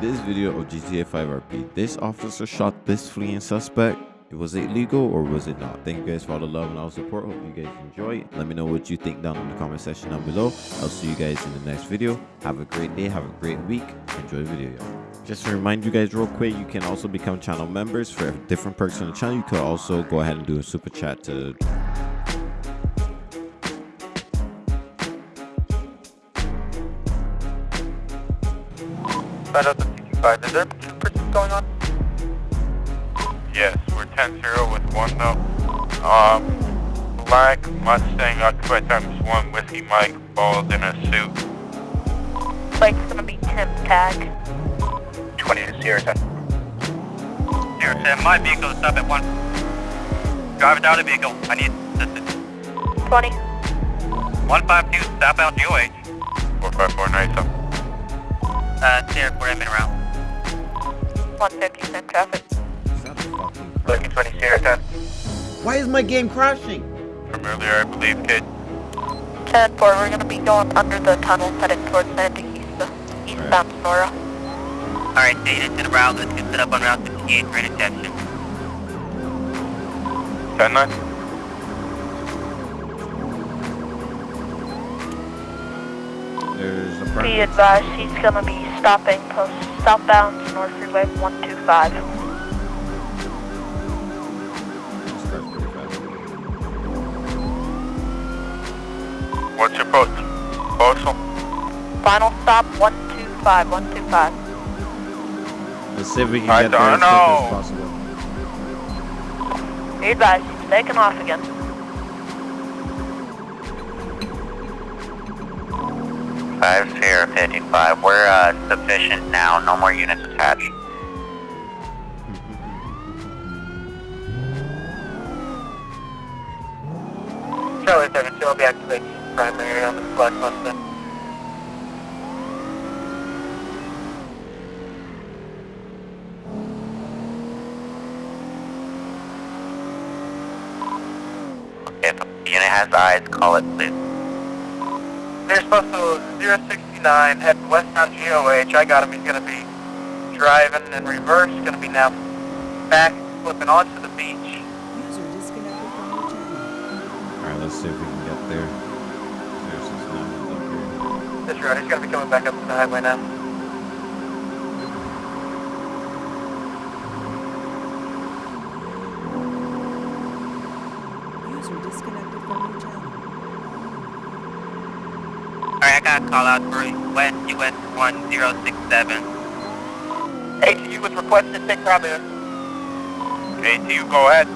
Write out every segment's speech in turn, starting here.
This video of GTA 5 RP, this officer shot this fleeing suspect. Was it legal or was it not? Thank you guys for all the love and all the support. Hope you guys enjoy. Let me know what you think down in the comment section down below. I'll see you guys in the next video. Have a great day. Have a great week. Enjoy the video, y'all. Just to remind you guys real quick, you can also become channel members for different perks on the channel. You could also go ahead and do a super chat to Find out the 65. Is there two pursuits going on? Yes, we're 10-0 with one though. Um, Black Mustang occupied times one Whiskey Mike bald in a suit. Like it's gonna be Tim Tag. 20 to Sierra 10. Sierra 10, my vehicle is stop at one. Driver down the vehicle. I need assistance. 20. 152, southbound GOH. 454 nice up. Uh, Sierra 4 admin route. 150 cent traffic. Is that a fucking crap? Looking 20 Sierra 10. Why is my game crashing? From earlier, I believe, kid. 10 4, we're gonna be going under the tunnel headed towards Santa East, eastbound Senora. Alright, data to the route. Let's get set up on Route 58 for interception. 10-9? There's a Be advised, he's gonna be stopping post southbound North Freeway 125. Starts pretty fast. What's your post? Postal? Final stop 125, 125. Let's see if we can I get there as don't quick as possible. Be advised, taking off again. Five Sierra 55. We're uh, sufficient now. No more units attached. Charlie 72, I'll be activating primary on the Black Mustang. If the unit has eyes, call it please. They're supposed to 069 heading westbound GOH. I got him. He's going to be driving in reverse. Going to be now back flipping onto the beach. User disconnected from your channel. Alright, let's see if we can get there. 069 is up here. This road. He's going to be coming back up to the highway now. User disconnected from your channel. Alright, I got a call out for West US 1067. ATU was requested to take primary. ATU, go ahead.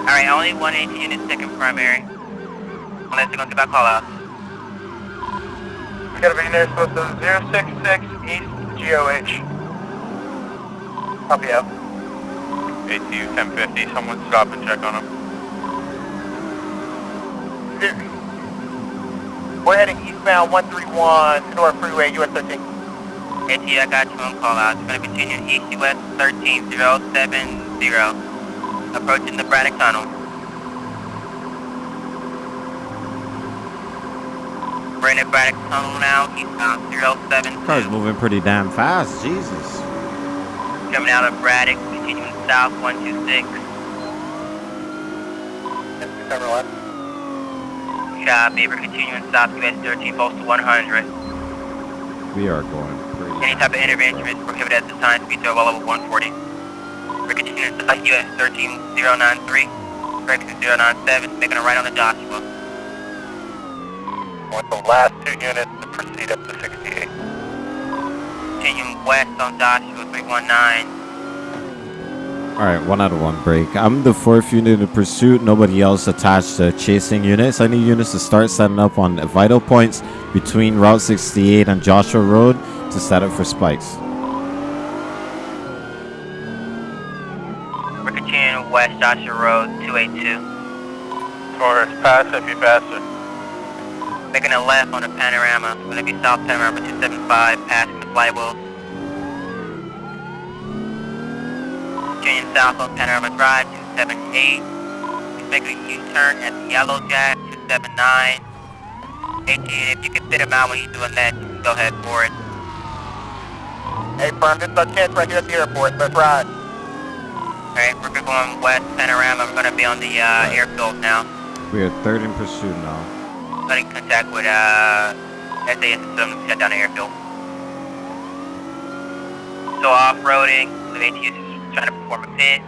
Alright, only one AT unit second primary. Unless they're gonna give out call out. He's going to be near supposed to 066 East GOH. Copy out. ATU 1050, someone stop and check on him. We're heading eastbound 131 Senora Freeway, US 13. AT, I got you on call out. It's gonna continue east US 13070. Approaching the Braddock Tunnel. We're in the Braddock Tunnel now, eastbound 072. Car's moving pretty damn fast, Jesus. Coming out of Braddock, continuing south 126. Camera left. Uh, Copy, we're continuing south US 13 postal 100. We are going pretty Any type of intervention is prohibited at this time. Speed to well over 140. We're continuing south US 13093. Correction 097, making a right on the Joshua. With the last two units to proceed up to 68. Continuing west on Joshua 319. Alright, one out of one break. I'm the fourth unit in pursuit. Nobody else attached to chasing units. I need units to start setting up on vital points between Route 68 and Joshua Road to set up for spikes. We're west Joshua Road 282. Taurus, pass if you faster. Making a left on the panorama. We're gonna be south panorama 275, passing the flywheels. Continuing south on Panorama Drive 278. He's making a U-turn at the Yellow Jack 279. 18, if you can fit him out when he's doing that, go ahead for it. Hey, firm, this is a chance right here at the airport. Let's ride. Alright, we're gonna go on west panorama. We're gonna be on the uh, airfield now. We are third in pursuit now. Got in contact with uh, SAS system to shut down the airfield. So off-roading, the ATS is trying to perform a pit.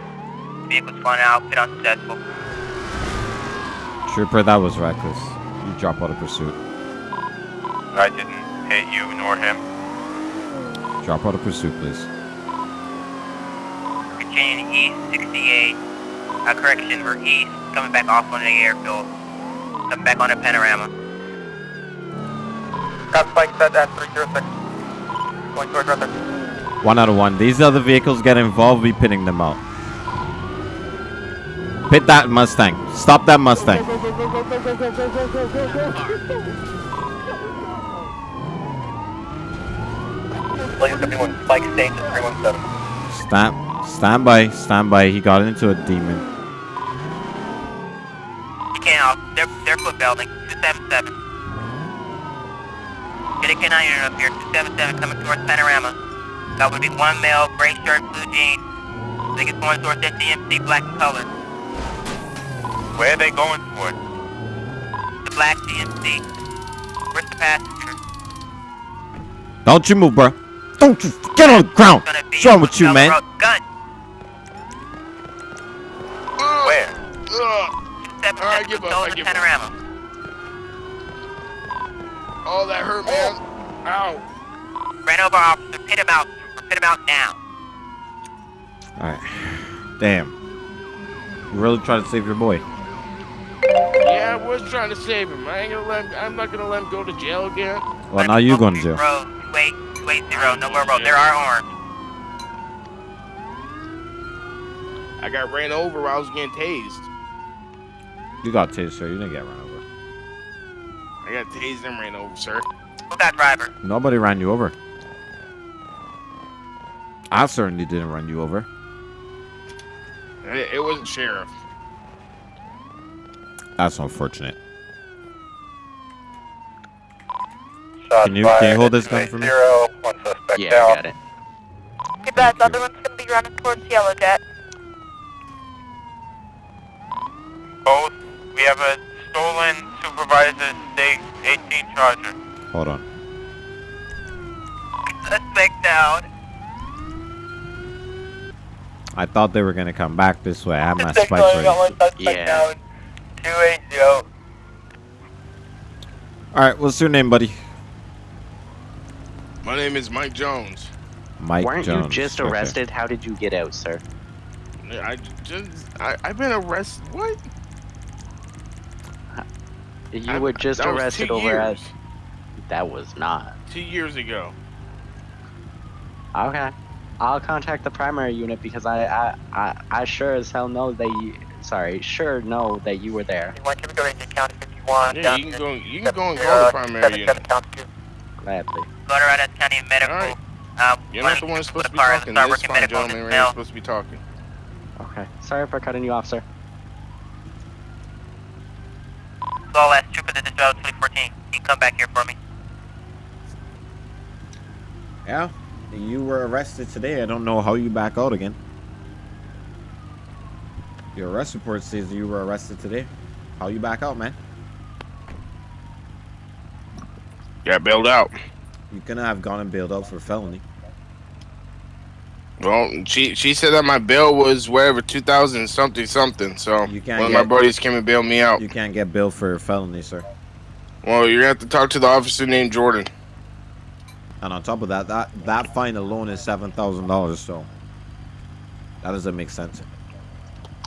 Vehicle's flying out, pit unsuccessful. Trooper, that was reckless. You drop out of pursuit. I didn't hit you nor him. Drop out of pursuit, please. Continuing east, 68. Uh, correction, we're east, coming back off on the airfield. Coming back on the panorama. Got spike set at 306. Going towards Ruther. One out of one. These other vehicles get involved, we pitting them out. Pit that Mustang. Stop that Mustang. Blaze 51, spike station 317. Stand, stand by, stand by. He got into a demon. Can't. They're, they're foot belting. 277. Get a canine up here. 277 coming towards panorama. That would be one male, gray shirt, blue jeans. I think it's going towards that DMC, black in color. Where are they going for? The black DMC. Where's the passenger? Don't you move, bro. Don't you get on the ground. Gonna be What's wrong with you, man? Gun. Where? 277 Alright, give up, control I the give up. panorama. Oh, that hurt, man. Oh. Ow. Ran over officer. Pit him out. Pit him out now. Alright. Damn. You really trying to save your boy. Yeah, I was trying to save him. I ain't gonna let him, I'm not gonna let him go to jail again. Well, now you going to jail. Road. Wait, wait, zero. No more road. There are armed. I got ran over while I was getting tased. You got tased, sir. You didn't get run over. I got tased and ran over, sir. Who got driver? Nobody ran you over. I certainly didn't run you over. It, it wasn't sheriff. That's unfortunate. Shots Can you- can you hold this gun for me? 280, One suspect Yeah, down. I got it. Too bad, the other one's gonna be running towards Yellow Jet. Both. We have a stolen supervisor state 18 Charger. Hold on. Suspect down. I thought they were gonna come back this way. I had my Suspect spikes ready. one Yeah. 280. All right, what's your name, buddy? My name is Mike Jones. Mike Weren't Jones. you just Okay. arrested? How did you get out, sir? I just, I, I've been arrested. What? You I- were just arrested two over at. years. That was not. Two years ago. Okay. I'll contact the primary unit because I, I, I, I sure as hell know that you. Sorry, sure know that you were there. One can go into county 51. Yeah, you can go. You can go and 70, call the primary 77 unit. count two. Gladly. Go to Rodas County Medical. Alright. Um, You're not the one supposed to be talking. the Star This is Working fine, Medical gentlemen. We're supposed to be talking. Okay. Sorry for cutting you off, sir. So I'll ask Trooper that this route 2014. Can you come back here for me? Yeah, you were arrested today. I don't know how you back out again. Your arrest report says you were arrested today. How you back out, man? Got bailed out. You couldn't have gone and bailed out for felony. Well, she she said that my bail was whatever two thousand something something. So You can't one of my buddies came and bailed me out. You can't get bailed for felony, sir. Well, you're gonna have to talk to the officer named Jordan. And on top of that, that that fine alone is seven thousand dollars. So that doesn't make sense.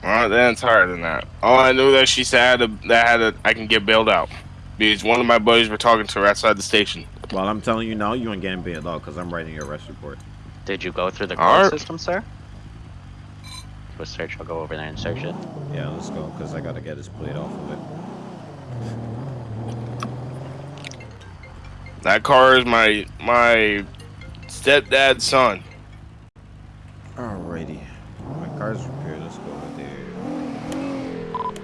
Well, then it's higher than that. All I knew that she said I had a, that I had a, I can get bailed out because one of my buddies were talking to her outside the station. Well, I'm telling you now, you ain't getting bailed out because I'm writing your arrest report. Did you go through the court Alright. system, sir? Do a search. I'll go over there and search it. Yeah, let's go because I gotta get his plate off of it. That car is my my stepdad's son. Alrighty, my car's repaired. Let's go over there.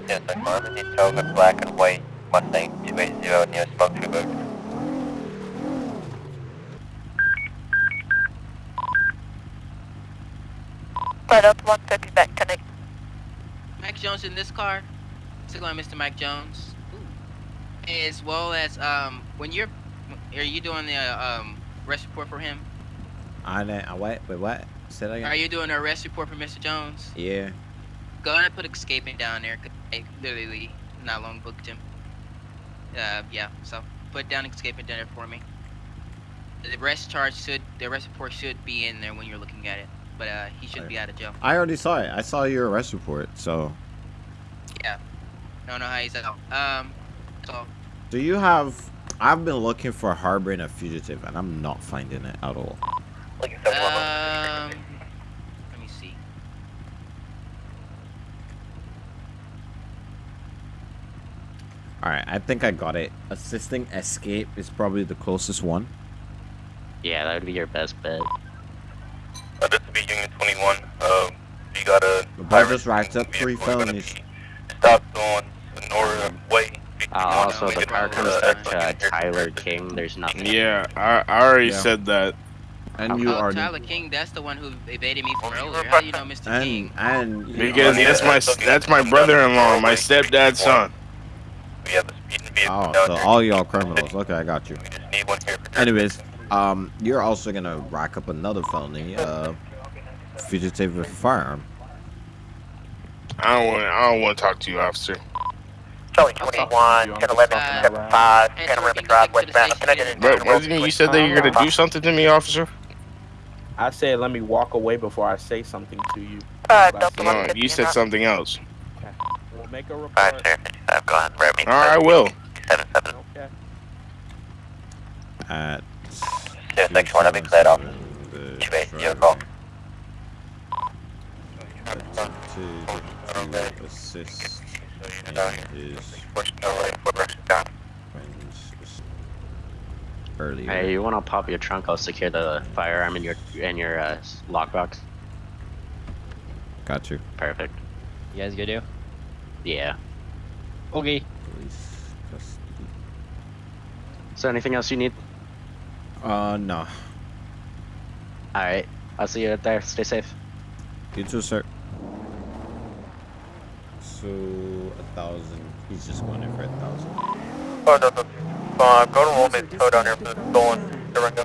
Yes, I found the details of black and white Mustang 280 near Smoke Tube. Right up 150 back connect. Mike Jones in this car. Still going, Mr. Mike Jones. As well as um, when you're, are you doing the uh, um arrest report for him? I I what? wait, what? Say that again. Are you doing an arrest report for Mr. Jones? Yeah. Go ahead and put escaping down there. 'cause I literally not long booked him. Uh, yeah. So put down escaping down there for me. The arrest charge should, the arrest report should be in there when you're looking at it, but uh, he shouldn't be out of jail. I already saw it. I saw your arrest report. So, Yeah. I Don't know how he's out. Um. So do you have? I've been looking for harboring a fugitive, and I'm not finding it at all. Looking for one. Um, let me see. All right, I think I got it. Assisting escape is probably the closest one. Yeah, that would be your best bet. Uh, this will be Union 21. Um, you got a. The boy just racked up three felonies. Stopped on Senora Way. Uh, also, the Get car comes back to uh, Tyler King. There's nothing. Yeah, I, I already Yeah. said that. And you oh, already. Tyler King, that's the one who evaded me from you earlier. How do you know Mr. And King? and Because that's my that's my brother-in-law, my stepdad's son. We have a speeding vehicle Oh, so all y'all criminals. Okay, I got you. We just need one here for Anyways, um, you're also gonna rack up another felony, uh, fugitive with a firearm. I don't want I don't want to talk to you, officer. Charlie 21, 10 11, Uh, 7 5, and Panorama so we Drive, can go to the westbound. Can I station get and- an But wasn't you said that you're gonna do something to me, officer? I said let me walk away before I say something to you. Uh, Last No, you said something else. We'll make a Alright, report. sir, 55, go ahead, grab me. All right, I will. 7 7. Okay. At Yeah, section 1, I'll be cleared off. the 280, your call. attempted to assist in his Push no right foot down. friends earlier. Hey, you want to pop your trunk? I'll secure the firearm in your in your uh, lockbox. Got you. Perfect. You guys good, do? Yeah. Okay. Police custody. Is there anything else you need? Uh, no. All right. I'll see you out there. Stay safe. You too, sir. So a thousand. He's just going in for a thousand. Oh, no, no. Uh, go to roll me tow down here for the stolen Durango.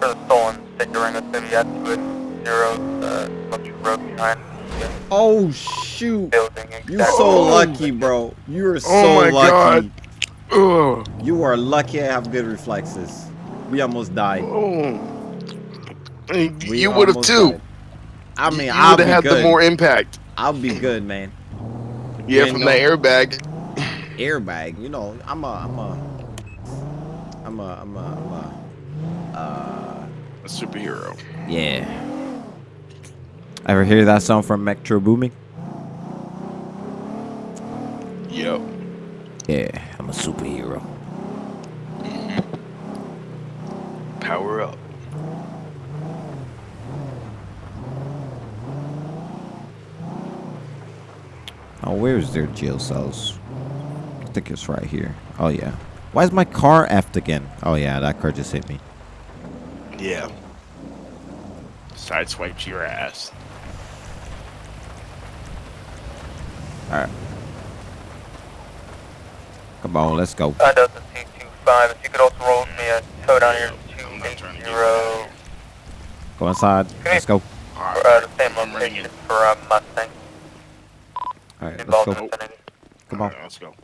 For the stolen state Durango, it's gonna be at 280, uh, Smoky Road behind Oh shoot! building. You're so lucky, bro. You are so Oh my lucky. God. Oh, You are lucky. I have good reflexes. We almost died. oh. We You would have too. died. I mean, you I'll would have good. the more impact. I'll be good, man. Yeah, from no- the airbag. Airbag, you know, I'm a, I'm a, I'm a, I'm a, I'm a, uh, A superhero. yeah. Ever hear that song from Metro Boomin? Yep. Yeah, I'm a superhero. Power up. Oh, where's their jail cells? I think it's right here. Oh yeah. Why is my car effed again? Oh yeah, that car just hit me. Yeah. Sideswiped your ass. All right. Come on, let's go. Uh, Delta 225, if you could also roll me a tow down here I'm not trying to 280, Go inside. Let's go. for, uh, the same location for, uh, Mustang. All right, let's Involved go. in vicinity. Come on. Alright, let's go.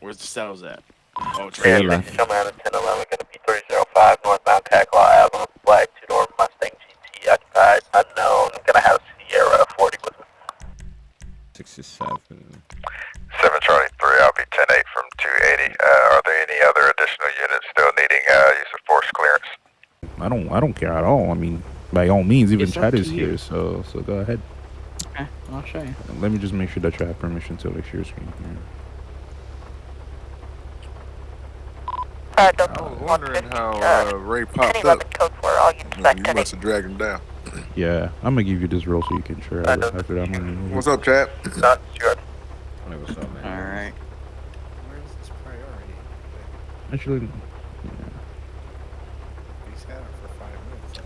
Where's the cells at? Oh, To your Yeah, left. show me on the 1011, gonna be 305 northbound Cat-Claw Ave on a black two-door Mustang GT occupied, unknown, gonna have Sierra 40 with us. 67. 7 Charlie 3, I'll be 10-8 from 280. Uh, are there any other additional units still needing uh, use of force clearance? I don't I don't care at all. I mean, by all means, even Chad is here, so so go ahead. Show you. Let me just make sure that you have permission to like share screen. Yeah. Uh, I was wondering how uh, Ray popped up. Code for all you you must have dragged him down. yeah, I'm gonna give you this roll so you can share after that. What's up, chap? Not sure. What's up, man? All right. Where's this priority? Actually, yeah.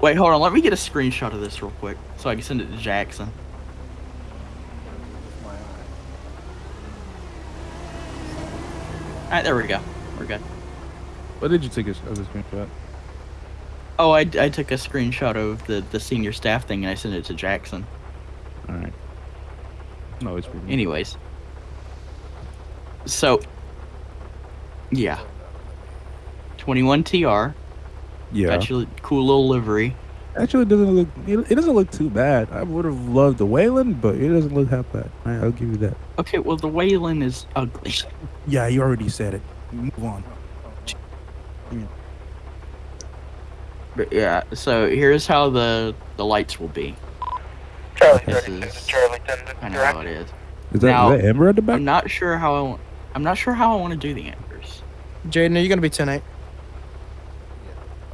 Wait, hold on. Let me get a screenshot of this real quick so I can send it to Jackson. Alright, there we go. We're good. what did you take as a screenshot? Oh, I, I took a screenshot of the, the senior staff thing and I sent it to Jackson. All right. No, it's me. Anyways. So, yeah. 21 TR. Yeah. Actually, cool little livery. Actually, it doesn't look. It, it doesn't look too bad. I would have loved the Wayland, but it doesn't look half bad. All right, I'll give you that. Okay, well, the Wayland is ugly. Yeah, you already said it. Move on. But yeah, so here's how the the lights will be. Charlie This 36 is Charlie 10 I know direct. how it is. Is that, Now, is that Amber at the back? I'm not sure how I want. I'm not sure how I want to do the ambers. Jaden, are you gonna be 10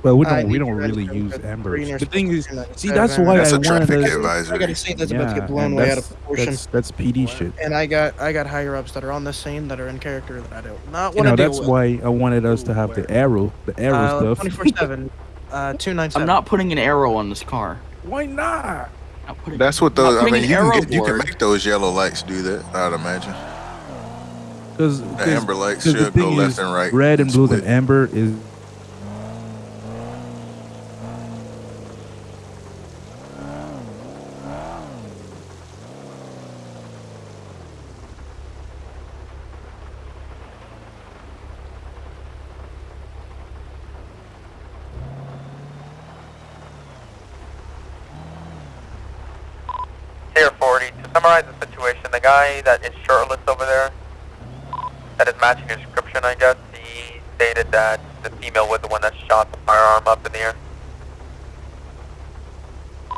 Well, we don't. We don't really use go to Ambers. green or The thing is, see, that. that's why That's I a wanted traffic to. advisory. I gotta say that's about to Yeah, get blown and way out that's, of proportion. that's that's PD shit. And I got I got higher ups that are on this scene that are in character that I do not You want to know, deal that's why I wanted us to have the arrow, the arrow uh, stuff. 24 7, uh, 297. I'm not putting an arrow on this car. Why not? Not putting, That's what I'm those. I mean, you can get, you can make those yellow lights do that. I'd imagine. Because The amber lights should go thing left and right. Red and blue split. and amber is. Here 40. To summarize the situation, the guy that is shirtless over there, that is matching your description, I guess, he stated that the female was the one that shot the firearm up in the air. Do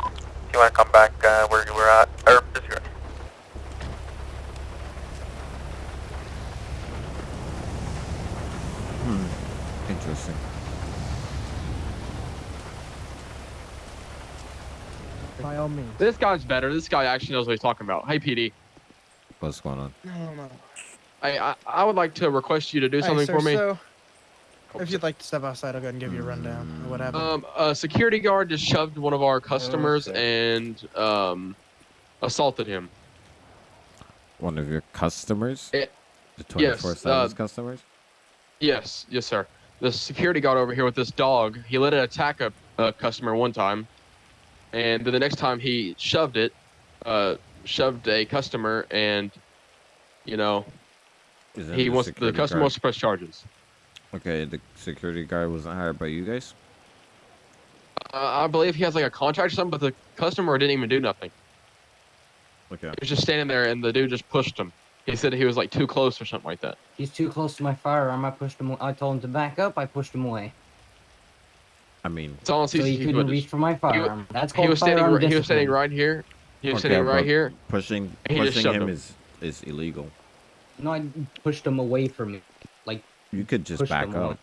you want to come back uh, where you were at? Or disregard. Hmm. Interesting. By all means. This guy's better. This guy actually knows what he's talking about. Hey, PD. What's going on? No, no. I, I I would like to request you to do Hey, something sir, for me. So, if you'd like to step outside, I'll go ahead and give you a rundown of what happened. Um, a security guard just shoved one of our customers and um, assaulted him. One of your customers? Eh, the yes, 24 7 uh, customers? Yes, yes, sir. The security guard over here with this dog, he let it attack a, a customer one time, and then the next time he shoved it, uh, shoved a customer, and you know, he the wants the customer guard? wants to press charges. Okay, the security guard wasn't hired by you guys? Uh, I believe he has like a contract or something, but the customer didn't even do nothing. Okay. He was just standing there, and the dude just pushed him. He said he was like too close or something like that. He's too close to my firearm. I pushed him. I told him to back up. I pushed him away. I mean, It's all So he CCTV couldn't footage. reach for my He, firearm. That's he was standing. firearm Right, he was standing right here. He was okay, standing right here. Pushing, he pushing him him. is is illegal. No, I pushed him away from me. Like You could just back him away. up.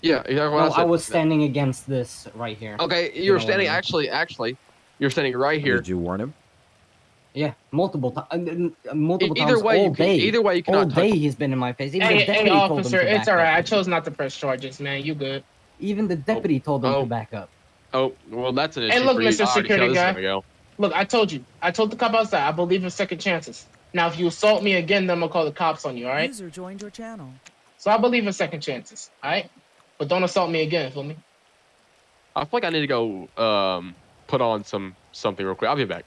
Yeah, exactly what No, I I was standing against this right here. Okay, you, You were know what I standing mean? actually, actually, you're standing right here. Uh, Did you warn him? Yeah, multiple times. Multiple E- either times. way, all you can- day. either way, you all cannot touch day him. he's been in my face. Even Hey, the hey, deputy told officer, it's alright. I chose not to press charges, man. You good? Even the deputy told him oh. to back up. Oh, well, that's an issue Hey, look, for. Mr. I already see how Security this Guy. go. Look, I told you. I told the cop outside. I believe in second chances. Now, if you assault me again, then I'm gonna call the cops on you. All right? User joined your channel. So I believe in second chances. All right? But don't assault me again. Feel me? I feel like I need to go um put on some something real quick. I'll be back.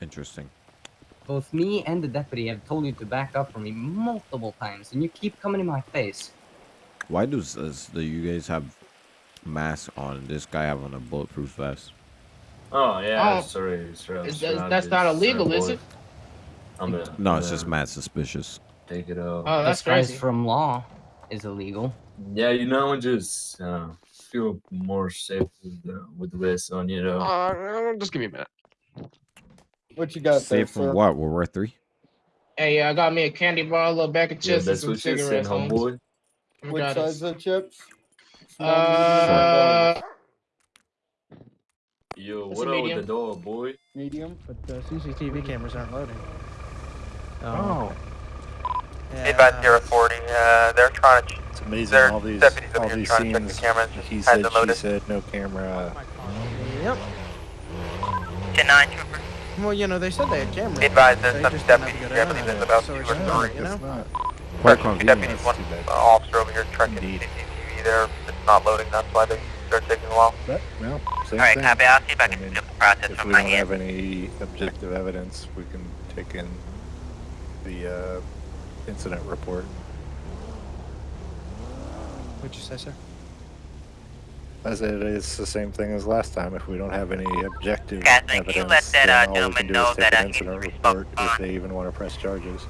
Interesting. Both me and the deputy have told you to back up from me multiple times, and you keep coming in my face. Why does does do you guys have masks on? This guy have on a bulletproof vest. Oh yeah, Oh. sorry, sorry. Is that- that's not illegal, is it? I'm gonna, No, it's just mad suspicious. take it out. Oh, that's Disguise crazy. from law is illegal. Yeah, you know, I just uh, feel more safe with the, with the vest on. You know. Uh, just give me a minute. What you got Safe from what? World War Three? Hey, I got me a candy bar, a little bag of Yeah, chips, and that's some what you said, cigarettes. Holmes. homeboy. We Which size it. of chips? Uh, Yo, what a up with the door, boy? medium. But the CCTV cameras aren't loading. Oh. Advise 040, uh, they're trying to, It's amazing their all these deputies all over here these trying to check the scenes. cameras. He said, the she loaded. said, no camera. Yep. 10-9, trooper. Well, you know, they said they had cameras. Advise there's They some just didn't have deputies good I believe there's about So two or three. you know? Quite Two convenient. deputies, one uh, officer over here checking CCTV there. It's not loading, that's why they start taking a while. But, well, same Alright, thing. copy. I'll see if I can mean, skip the process if we don't end. have any objective evidence, we can take in the uh, incident report. What'd you say, sir? I said it's the same thing as last time. If we don't have any objective Kathleen, can you evidence, let that, then uh, all we can do know is take that, an incident report if they even want to press charges.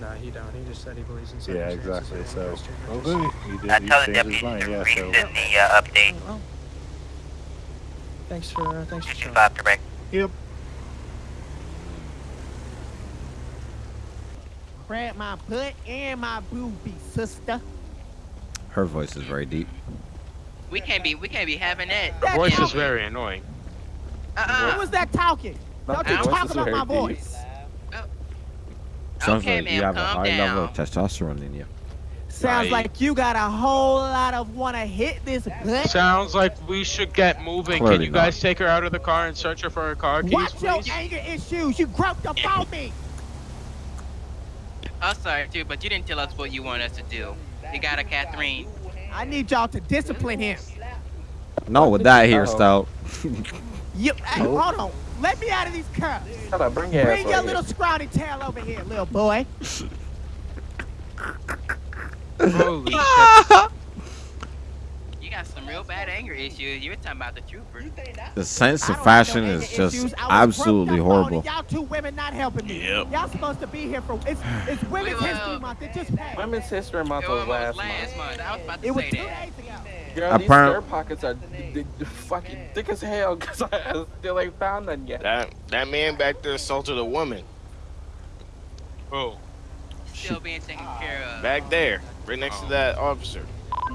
No, he don't. He just said he believes in Yeah, exactly. So, won't press well, charges. good. He did. I he tell the changed his deputies mind. to Yeah. So, the uh, update. Well, thanks for uh, thanks for showing. Five to break. Yep. Grab my butt and my boobie, sister. Her voice is very deep. We can't be we can't be having that. Her voice is very annoying. Uh-uh. Who was that talking? Don't you talk about my very voice. Sounds Okay, like you have a calm high level of testosterone in you. Sounds Right. like you got a whole lot of wanna hit this butt. Sounds like we should get moving. Clearly Can you not. guys take her out of the car and search her for her car keys, Watch your please? anger issues. You groped about me. I'm sorry too, but you didn't tell us what you want us to do. You got a Catherine. I need y'all to discipline him. No, with that hairstyle. You, hey, hold on. Let me out of these cuffs. Shut up, bring your Bring over your here. little scrawny tail over here, little boy. Holy shit. You got some real bad anger issues. You were talking about the trooper. The sense of fashion is just absolutely horrible. Y'all two women not helping me. Yep. Y'all supposed to be here for it's it's Women's History Month. It just passed. Women's History Month It was was last last month. month. I was about to It was say two that. days ago. Girl, these Apparent- skirt pockets are d- d- d- fucking thick as hell because I still ain't found none yet. That that man back there assaulted a woman. Oh. Still being taken care of. Back there, right next to that officer.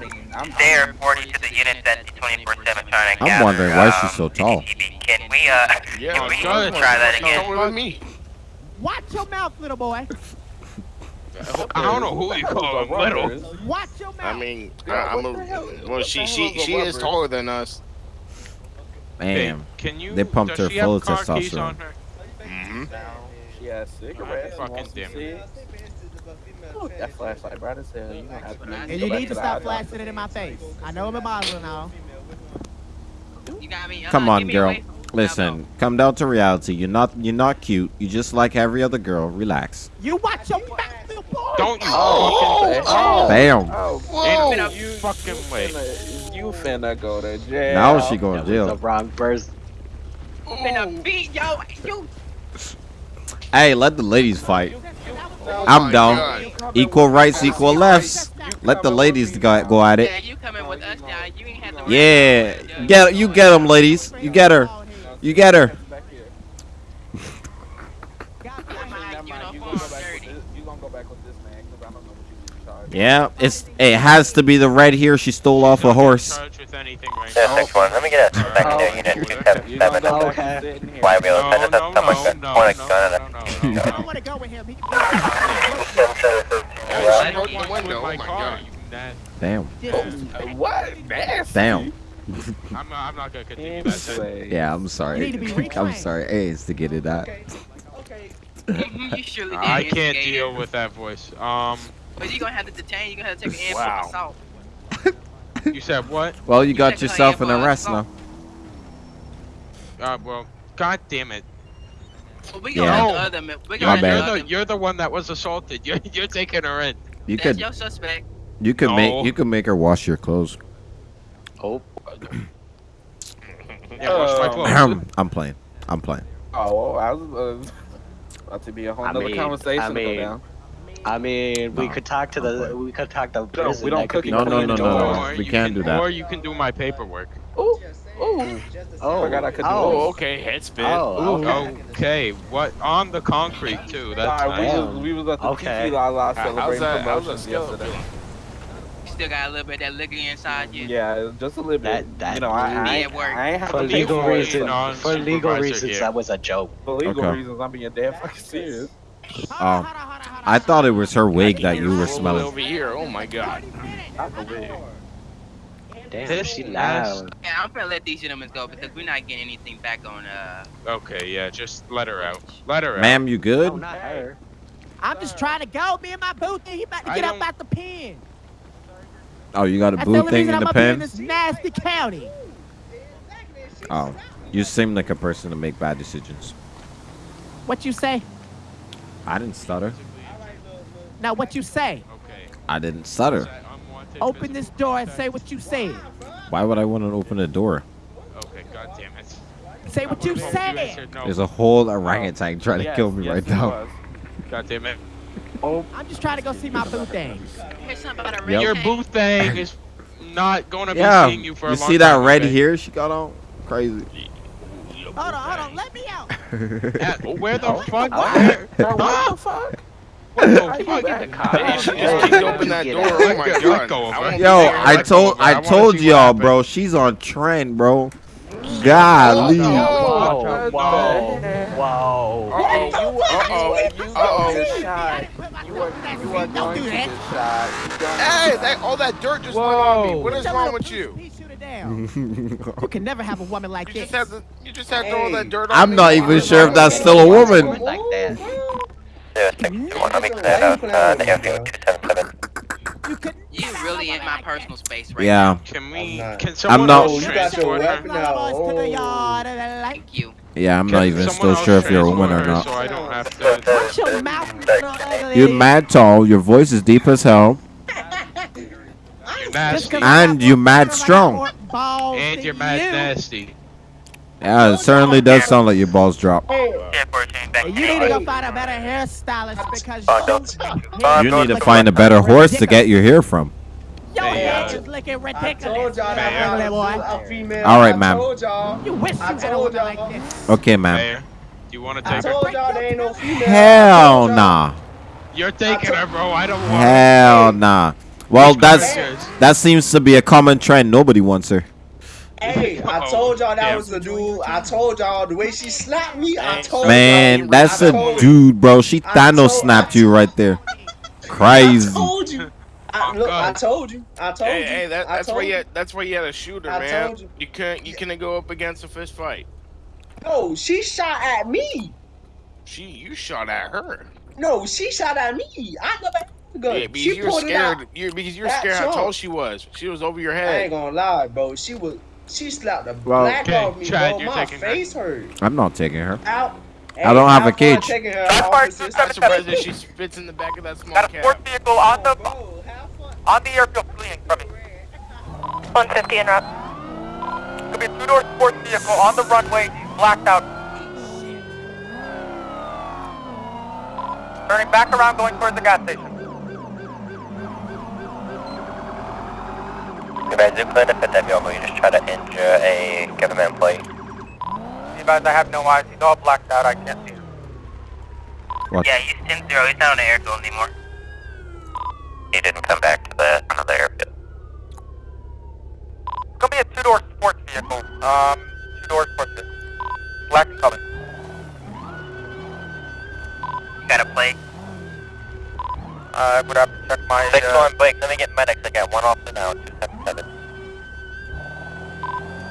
I mean, I'm They are reporting to the unit that 24-7 trying to I'm gather, wondering why um, she's so tall. Can we, uh, Yeah, can we good. try that again? Come with me. Watch your mouth, little boy. I don't know who you call him little. Watch your mouth. I mean, I, Yeah, I'm a. Well, she she is she is taller than us. Damn. Can you? They pumped her she have full of car keys on testosterone. Mm-hmm. She has cigarettes. fucking damn it. Cigs. Look, that flashlight bright as hell. You don't have to. And you need to the stop flashing it in my face. I know I'm a Muslim now. You got me. Come uh, on, girl. Listen, come down to reality. You're not you're not cute. You just like every other girl. Relax. You watch your mouth, little boy. Don't you Oh, fucking oh, Bam. Oh, Ain't no you fucking way. finna, you finna go to jail. Now she going to jail. The wrong person. Finna beat yo. You. Hey, let the ladies fight. Oh I'm my down. God. Equal rights, equal lefts. Let the ladies go, go at Yeah, it. you coming with us now. You ain't have to. Yeah, get you get them, ladies. You get her. You get her. Back here. My Never mind, you uniform gonna go back with dirty. this. You gonna go back with this man because I don't know what you in charge. of. Yeah, it's it has to be the red here she stole off a horse. charged with anything right Yeah, now. six one. Let me get a secondary unit 277. gonna go back Okay. and sit in here. Why are we able to No, send us no, up someone no, to no, point a gun at no, us? no, no, I don't want to go with him. He Oh, she broke the window. Oh my my God. Damn. Uh, What? Nasty. Damn. I'm not, I'm not gonna continue that. Yeah, I'm sorry. need to be I'm sorry. Hey, it's to get it out. Mhm, you surely did. I can't deal with that voice. Um, But you gonna have to detain. You gonna have to take an Wow. assault. you said what? Well, you got yourself an arrest now. Uh, well, god damn it. Well, we Yeah. gonna No. let the other. We My gonna let bad. the You're other. the you're the one that was assaulted. You're you're taking her in. You That's could your suspect. you could No. make you could make her wash your clothes. Oh, Yeah, wash my Um, clothes. I'm playing. I'm playing. Oh, well, I was uh, about to be a whole I nother mean- conversation I to mean, go down. I mean, we No. could talk to the we could talk to prison. we don't that could cook be it No, no, clean no, no, no. Or We you can't can, do that. Or you can do my paperwork. Ooh, ooh. Oh, Forgot I could do oh, Oh, okay. Head spin. Oh, oh okay. Okay, what on the concrete too? That's Sorry, we, nice. was, we was at the Okay. Tequi-la-la celebrating that? Promotions yesterday. You still got a little bit of that liquor inside you. Yeah, just a little bit. That- that- you know, I, I, Me ain't- I ain't have For to legal pay for it. reasons, for legal reasons, here. that was a joke. For legal Okay. reasons, I'm being dead fucking serious. Oh, I thought it was her wig that you were smelling. over here. Oh my god. Damn, she loud. Yeah, I'm gonna let these gentlemen go because we're not getting anything back on. Uh, Okay, yeah, just let her out. Let her out. Ma'am, you good? not her. I'm just trying to go. Me and my boo thing, he about to get up out the pen. Oh, you got a That's the boo only thing reason in I'm the up in pen? this nasty county. Oh, you seem like a person to make bad decisions. What you say? I didn't stutter. Now what you say? I didn't stutter. Open this door and say what you said. Why would I want to open the door? Okay, god damn it. Say what you You said. answered no. There's a whole orangutan trying to kill me yes, right now. was. God damn it. Oh. I'm just trying to go see my boo thing. here's something about a Yep. Your boo thing is not gonna be Yeah, seeing you for a long time. you see that time, red okay? here she got on? Crazy. Hold on, hold on. Let me out. Uh, Where the Oh. fuck? What? Bro, what the fuck? What oh, the fuck? Hey, she just kicked open that door. Oh my god. go I her. Yo. I told go of her. I wanna told see what y'all, happened. bro. She's on trend, bro. Golly. Whoa, whoa, whoa. Uh-oh. Uh-oh. Uh-oh. You are, you are Don't do that. Hey, that, all that dirt just went on me. What is That wrong little with you? piece shoot it down. You can never have a woman like You this. just had to, you just had to throw all that dirt on I'm me. not even sure if that's still a woman. Like that. Yeah, 621, let me clear out, uh, the airfield 277. you really in my personal space right Yeah. Can we? I'm not. can't else Oh, you got your transport her? weapon to the Oh. yard and the light. Thank you. Yeah, I'm Can not even someone still sure if you're a woman or not. So I don't have to. Your mouth, you little ugly. You're mad tall. Your voice is deep as hell, You're Just nasty. 'cause I and you're mad strong. And you're mad nasty. Yeah, it certainly does sound like your balls drop. And you need to go find a better hairstylist because Uh, your You need to find a better horse to get your hair from. Your Hey, hair uh, is looking I ridiculous. told y'all that boy. was a female. All right, ma'am. y'all. Wish you I had a told woman like y'all. this. Okay, ma'am. You want to I take her? told y'all ain't no female. Hell nah. You're taking her, bro. I don't want. Hell nah. Well, that's color is yours? that seems to be a common trend. Nobody wants her. Hey, I Oh, told y'all that was the dude. I told y'all the way she slapped me. I told Man, y'all. that's I a told- dude, bro. She I Thanos told- snapped you right there. Crazy. I told you. I, oh, look, I told you. I told Hey, you. hey, that, that's told where you you. had, that's where you had a shooter, I man. told you. You couldn't you couldn't go up against a fist fight. No, she shot at me. She you shot at her. No, she shot at me. I never had the gun. Yeah, because she you're pulled it out. scared. You're because you're That scared how tall she was. She was over your head. I ain't gonna lie, bro. She was. She slapped the Well- black Okay, off me, Chad, bro. My taking her. face hurt. I'm not taking her. Out. I don't have a cage. taking her That's part of this- I'm surprised that she spits in the back of that small Got a cab. sports vehicle on the oh, Bro, have fun. on the airfield fleeing from me. 150 en route. Could be a two-door sports vehicle on the runway. He's blacked out. Turning back around, going towards the gas station. If I do clear to fit that vehicle, you just try to injure a government employee. You guys, I have no eyes. He's all blacked out. I can't see him. What? Yeah, he's 10 0. He's not on the airfield anymore. He didn't come back to the another airfield. It's gonna be a two-door sports vehicle. Um, two-door sports vehicle. Black color. You got a plate? I would have to check my. Six uh, one Blake, let me get medics. I got one officer now, 277.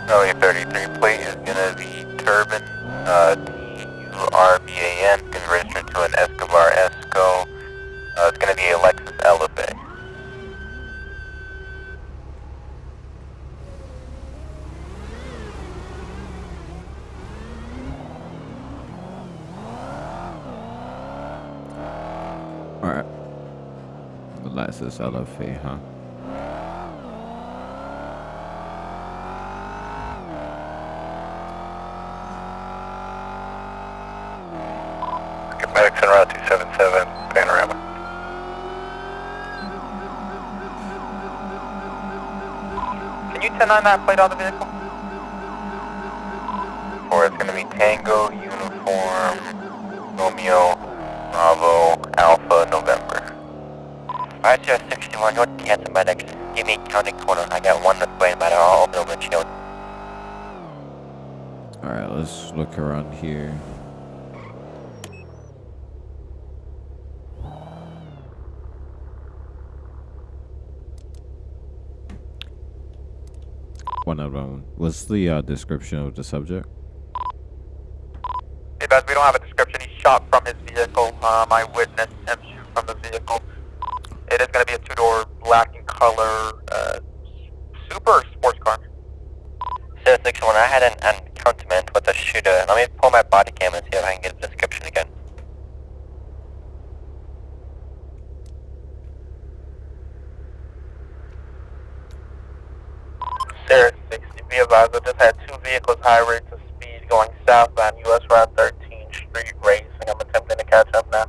Early 33 plate is gonna be Turban, uh, T-U-R-B-A-N, gonna be registered to an Escobar Esco. Uh, it's gonna be a Lexus LFA. All right. The Lexus LFA, huh? Get medics en route 277, Panorama. Can you 10 on that plate on the vehicle? Or it's gonna be Tango, Uniform, Romeo, Bravo, Alpha, November. Alright, 61, you want to cancel medics? Give me county corner. I got one that's waiting by the all open windshield. All right, let's look around here. One other one. What's the uh, description of the subject? Hey, Beth, we don't have a description. He shot from his vehicle. Um, I witnessed him shoot from the vehicle. It is going to be a two-door black in color uh, super sports car. Zero six one. I had an encounterment with a shooter. Let me pull my body cam and see if I can get a description again. I just had two vehicles high rates of speed going southbound US Route 13 Street racing. I'm attempting to catch up now.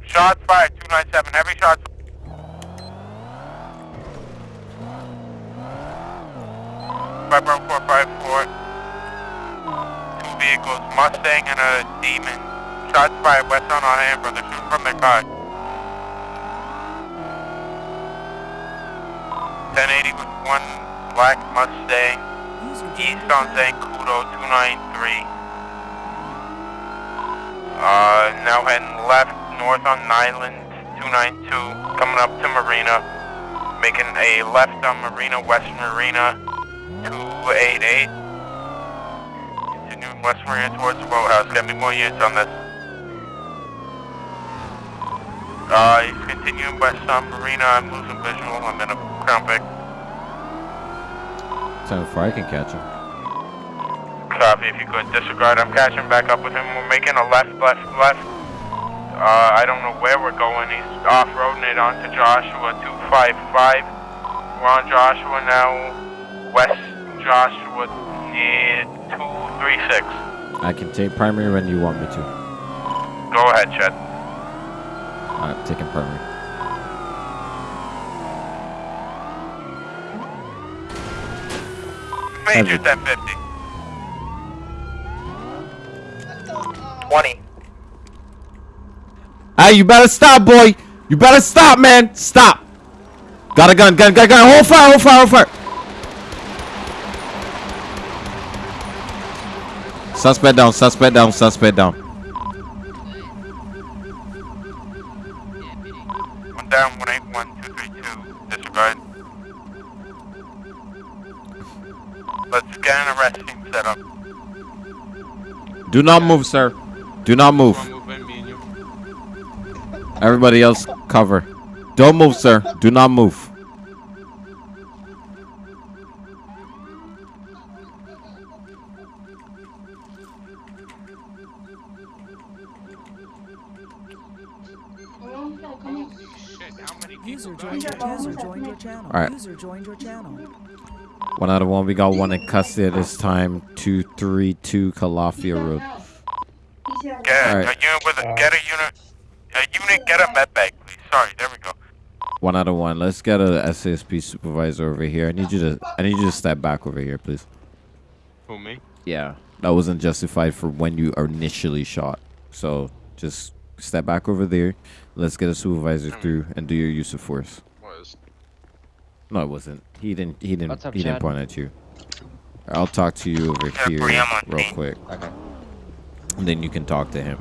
Shots fired, 297. Heavy shots. Five four. Two vehicles, Mustang and a Demon. Shots fired west on Alhambra. They're shooting from their car. 1080 with one black Mustang. East on Zancudo 293. Uh, now heading left, north on Niland 292, coming up to Marina, making a left on Marina, West Marina 288. Continuing West Marina towards the boathouse. Get me more units on this. Uh, he's continuing west on Marina. I'm losing visual. I'm in a Crown Vic. Time before I can catch him. Copy, if you could disregard. I'm catching back up with him. We're making a left, left, left. Uh, I don't know where we're going. He's off-roading it onto Joshua 255. We're on Joshua now. West Joshua near 236. I can take primary when you want me to. Go ahead, Chet. Alright, taking primary. Major 1050. 20. Hey, you better stop, boy. You better stop, man. Stop. Got a gun, gun, gun, gun. Hold fire, hold fire, hold fire. Suspect down, suspect down, suspect down. Down, 181, 232. Disregard. Let's get an arrest team set up. Do not move, sir. Do not move. Everybody else cover. Don't move, sir. Do not move. User joined your user joined your channel. Alright. User joined your channel. One out of one. We got one in custody this time. 232 Calafia Road. Get Alright. a unit with a, get a unit, a unit, get a med bag, please. Sorry, there we go. One out of one. Let's get a SASP supervisor over here. I need you to I need you to step back over here, please. Who, me? Yeah. That wasn't justified for when you are initially shot. So just step back over there. Let's get a supervisor hmm. through and do your use of force. Was. No, it wasn't. He didn't he didn't up, he didn't point at you. I'll talk to you over here Bree, I'm on real quick. Okay. And then you can talk to him.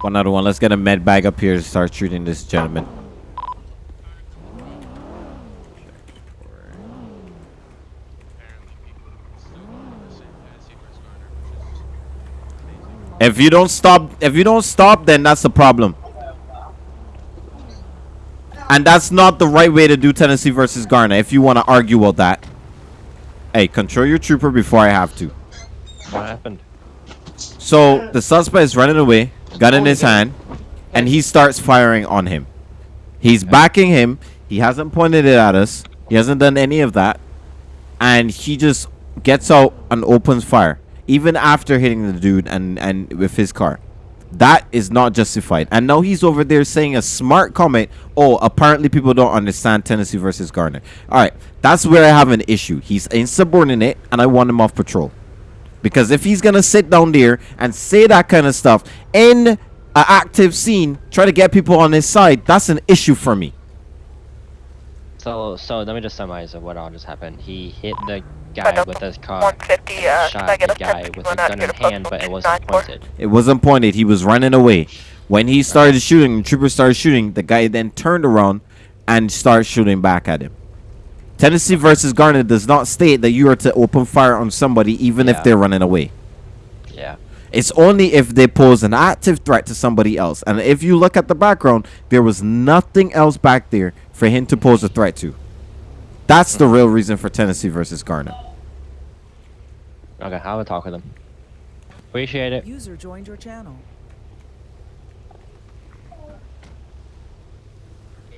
One out of one. Let's get a med bag up here to start shooting this gentleman. If you don't stop, if you don't stop, then that's the problem. And that's not the right way to do Tennessee versus Garner. If you want to argue about that, hey, control your trooper before I have to. What happened? So the suspect is running away, gun in his hand, and he starts firing on him. He's backing him. He hasn't pointed it at us. He hasn't done any of that. And he just gets out and opens fire, even after hitting the dude and, and with his car. That is not justified. And now he's over there saying a smart comment. Oh, apparently people don't understand Tennessee versus Garner. All right, that's where I have an issue. He's insubordinate, and I want him off patrol. Because if he's gonna sit down there and say that kind of stuff in an active scene, try to get people on his side, that's an issue for me. So, so let me just summarize what all just happened. He hit the guy with his car, uh, shot can I get the a guy with a gun in hand, but it wasn't pointed. It wasn't pointed. He was running away. When he started shooting, the trooper started shooting. The guy then turned around, and started shooting back at him. Tennessee versus Garner does not state that you are to open fire on somebody even if they're running away. Yeah. It's only if they pose an active threat to somebody else. And if you look at the background, there was nothing else back there for him to pose a threat to. That's the real reason for Tennessee versus Garner. Okay, I will talk with him. Appreciate it. User joined your channel.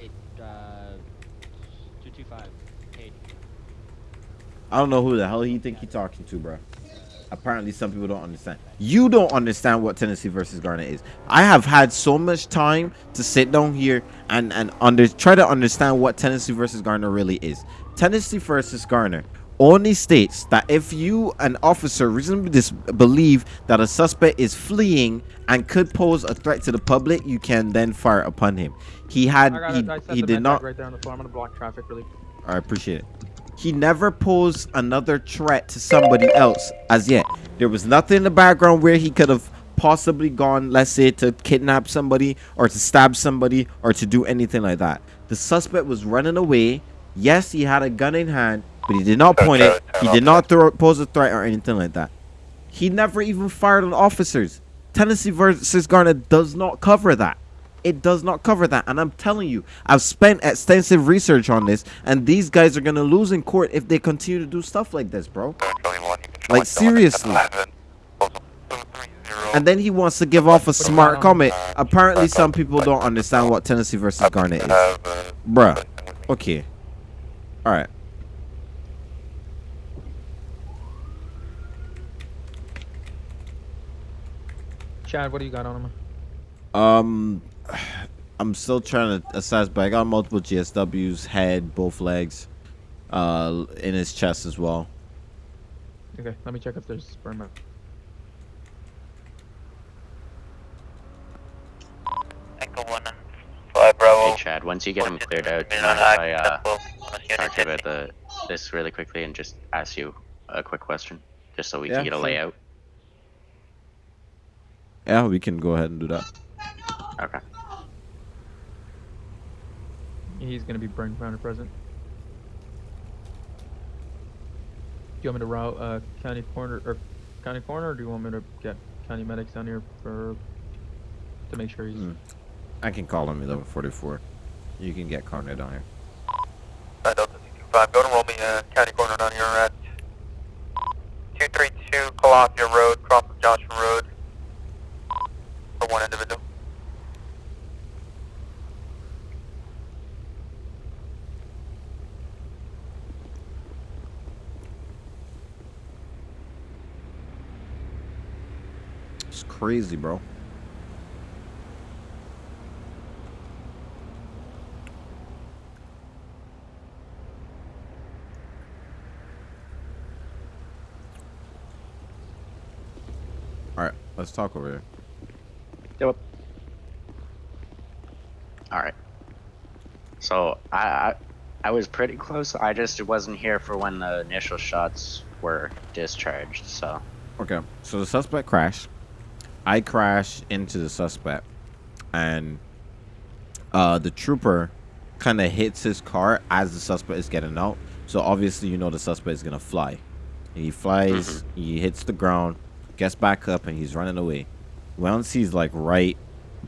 Eight, uh, two two five. I don't know who the hell he think he talking to, bro. Apparently, some people don't understand. You don't understand what Tennessee versus Garner is. I have had so much time to sit down here and and under try to understand what Tennessee versus Garner really is. Tennessee versus Garner only states that if you, an officer, reasonably dis- believe that a suspect is fleeing and could pose a threat to the public, you can then fire upon him. He had he, it. I set he did not right there on the floor. I'm gonna block traffic really. I appreciate it. He never posed another threat to somebody else as yet. There was nothing in the background where he could have possibly gone, let's say, to kidnap somebody or to stab somebody or to do anything like that. The suspect was running away. Yes, he had a gun in hand, but he did not point it. He did not throw, pose a threat or anything like that. He never even fired on officers. Tennessee versus Garner does not cover that. It does not cover that. And I'm telling you, I've spent extensive research on this, and these guys are going to lose in court if they continue to do stuff like this, bro. Like, seriously. And then he wants to give off a smart comment. Apparently, some people don't understand what Tennessee versus Garner is. Bruh. Okay. Alright. Chad, what do you got on him? Um, I'm still trying to assess, but I got multiple GSWs, head, both legs, uh, in his chest as well. Okay, let me check if there's sperm out. Hey Chad, once you get him cleared out, do you mind if I uh, talk to you about the this really quickly and just ask you a quick question, just so we Yeah, can get a layout? Yeah, we can go ahead and do that. Okay. He's gonna be brain founder present. Do you want me to route uh, county corner or county corner, or do you want me to get county medics down here for to make sure he's Hmm. I can call him 1144. You can get Garner down here. Nine Delta C25, go to roll me uh, county corner down here at 232 Calafia Road, cross of Joshua Road, for one individual. It's crazy, bro. All right, let's talk over here. Yep. All right. So I, I I was pretty close. I just wasn't here for when the initial shots were discharged. So Okay, so the suspect crashed. I crashed into the suspect, and uh, the trooper kind of hits his car as the suspect is getting out. So obviously, you know the suspect is gonna fly. He flies, he hits the ground, gets back up, and he's running away. Once he's like right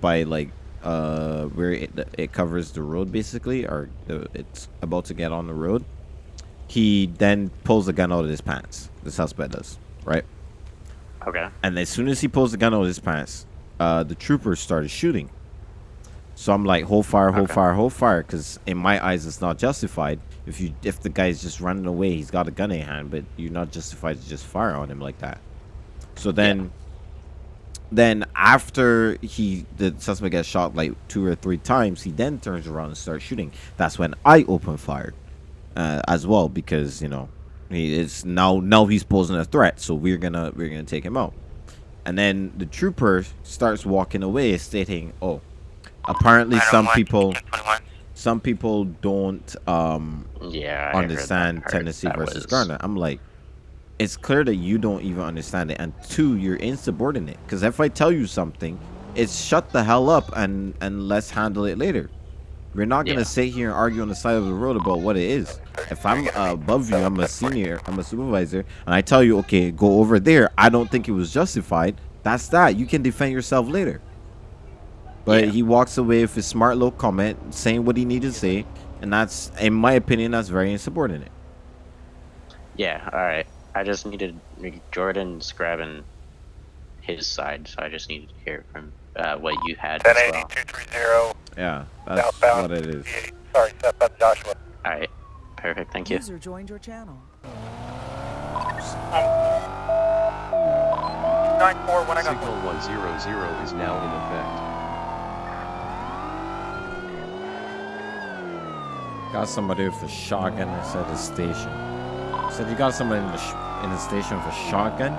by like uh where it, it covers the road basically, or the, it's about to get on the road, he then pulls the gun out of his pants. The suspect does, right? okay. And as soon as he pulls the gun out of his pants, uh, the troopers started shooting. So I'm like, hold fire, hold Okay. fire, hold fire, because in my eyes, it's not justified. If you, if the guy's just running away, he's got a gun in hand, but you're not justified to just fire on him like that. So then, then after he, the suspect gets shot like two or three times, he then turns around and starts shooting. That's when I open fire, uh, as well, because you know, he is now now he's posing a threat, so we're gonna we're gonna take him out. And then the trooper starts walking away, stating, "Oh, apparently some people, some people don't um Yeah. I heard that understand. Tennessee versus was- Garner." I'm like, it's clear that you don't even understand it, and two, you're insubordinate. Because if I tell you something, it's shut the hell up and and let's handle it later. We're not gonna Yeah. sit here and argue on the side of the road about what it is. If I'm uh, above you, I'm a senior, I'm a supervisor, and I tell you, okay, go over there. I don't think it was justified. That's that. You can defend yourself later. But he walks away with his smart little comment, saying what he needed to say, and that's, in my opinion, that's very insubordinate. Yeah, alright. I just needed Jordan's grabbing his side, so I just needed to hear from uh, what you had as well. 230. Yeah, that's Southbound what it is. Sorry, southbound Joshua. Alright, perfect, thank you. User joined your channel. 9-4 when I got Signal 100 is now in effect. Got somebody with a shotgun inside the station. Said you got somebody in the sh- in the station with a shotgun.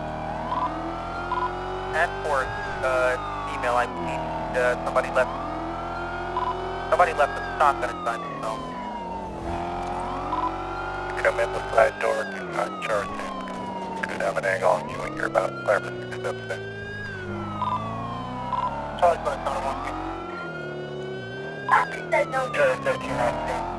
At fourth, uh, email I believe uh, somebody left somebody left a shotgun inside the cell. Come in the side door, do not charge him. Could have an angle on you and you're about clarification is upset. Charlie by sound one. Said no. Charlie 13 New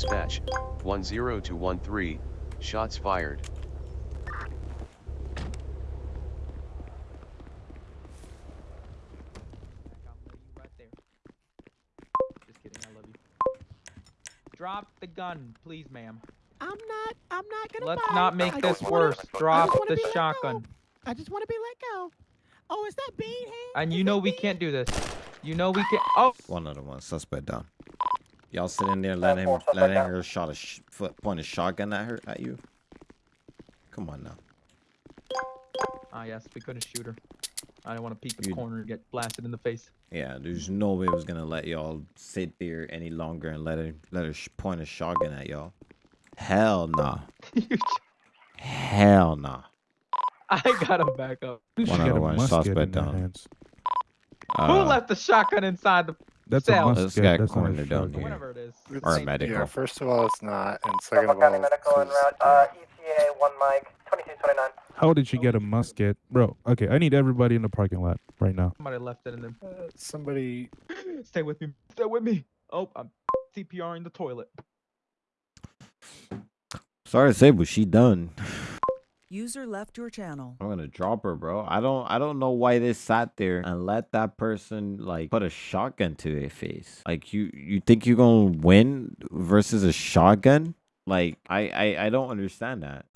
dispatch 10 to 13. Shots fired. Just kidding. I love you. Drop the gun, please, ma'am. I'm not. I'm not gonna. Let's bite. not make I this just wanna- worse. Drop the be let go. shotgun. I just want to be let go. Oh, is that Bean? And you know we can't do this. You know we can't. Oh, One other one, suspect down. Y'all sitting there letting him letting her shot a sh- foot point a shotgun at her at you. Come on now. ah yes, we couldn't shoot her. I didn't want to peek the You- corner and get blasted in the face. Yeah, there's no way I was gonna let y'all sit there any longer and let her let her sh- point a shotgun at y'all. Hell nah. Hell nah. I gotta back up. One other one, suspect down. Who Uh, left the shotgun inside the That's a cell? musket. This guy that's not a cornered down shotgun. here. Whatever it is. Or It's- medical. Yeah, first of all, it's not, and second of County all, Medical en this route, uh, ETA 1 Mike, 2229. how did you get a musket, bro? Okay, I need everybody in the parking lot right now. Somebody left it in there. somebody. Stay with me. Stay with me. Oh, I'm CPR in the toilet. Sorry to say, but she done. User left your channel. I'm gonna drop her, bro. I don't I don't know why they sat there and let that person like put a shotgun to their face. Like you you think you're gonna win versus a shotgun? Like I I, I don't understand that.